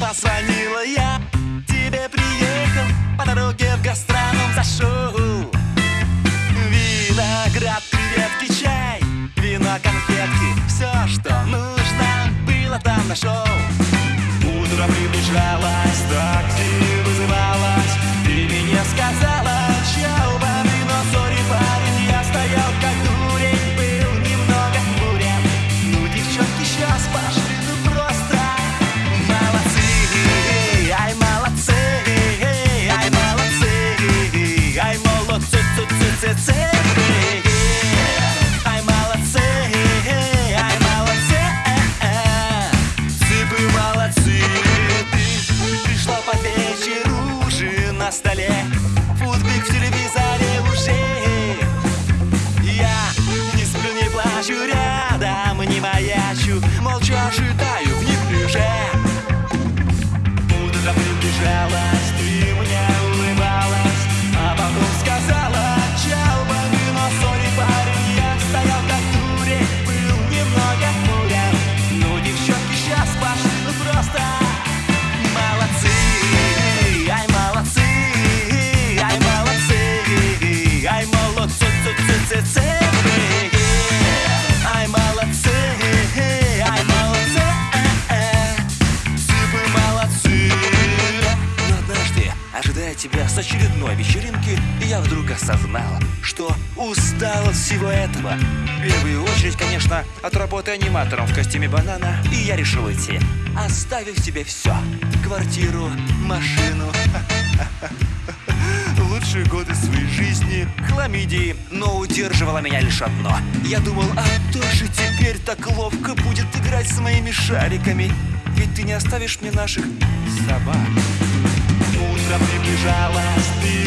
позвонила, я тебе приехал. По дороге в гастроном зашел Виноград, креветки, чай. Вино, конфетки. Все, что нужно было там нашел Утро приближалось, такси вызывалось Молча ожидаю тебя с очередной вечеринки Я вдруг осознал, что устал от всего этого. В первую очередь, конечно, от работы аниматором в костюме банана И я решил идти, оставив тебе все Квартиру, машину. Лучшие годы своей жизни Хламидии, но удерживало меня лишь одно. Я думал, а кто же теперь так ловко будет играть с моими шариками Ведь ты не оставишь мне наших собак Утро приближалось, ты